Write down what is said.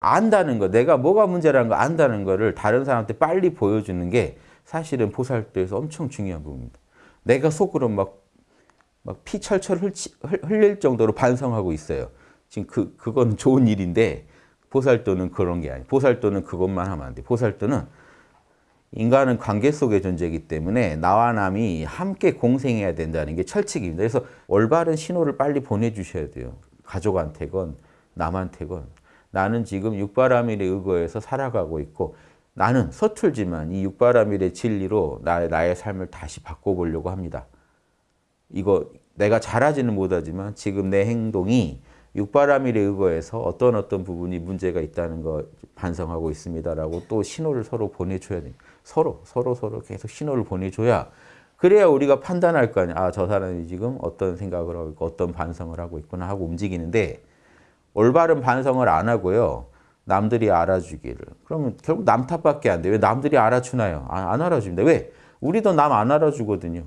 안다는 거, 내가 뭐가 문제라는 거 안다는 거를 다른 사람한테 빨리 보여주는 게 사실은 보살도에서 엄청 중요한 부분입니다. 내가 속으로 막, 막 피 철철 흘치, 흘릴 정도로 반성하고 있어요. 지금 그, 그건 좋은 일인데 보살도는 그런 게 아니에요. 보살도는 그것만 하면 안 돼. 보살도는 인간은 관계 속의 존재이기 때문에 나와 남이 함께 공생해야 된다는 게 철칙입니다. 그래서 올바른 신호를 빨리 보내주셔야 돼요. 가족한테건 남한테건 나는 지금 육바라밀에 의거해서 살아가고 있고 나는 서툴지만 이 육바라밀의 진리로 나의, 나의 삶을 다시 바꿔보려고 합니다. 이거 내가 잘하지는 못하지만 지금 내 행동이 육바라밀에 의거해서 어떤 어떤 부분이 문제가 있다는 거 반성하고 있습니다라고 또 신호를 서로 보내줘야 돼요. 서로 서로 서로 계속 신호를 보내줘야 그래야 우리가 판단할 거 아니야. 아, 저 사람이 지금 어떤 생각을 하고 있고 어떤 반성을 하고 있구나 하고 움직이는데 올바른 반성을 안 하고요. 남들이 알아주기를. 그러면 결국 남 탓밖에 안 돼. 왜 남들이 알아주나요? 안, 안 알아줍니다. 왜? 우리도 남 안 알아주거든요.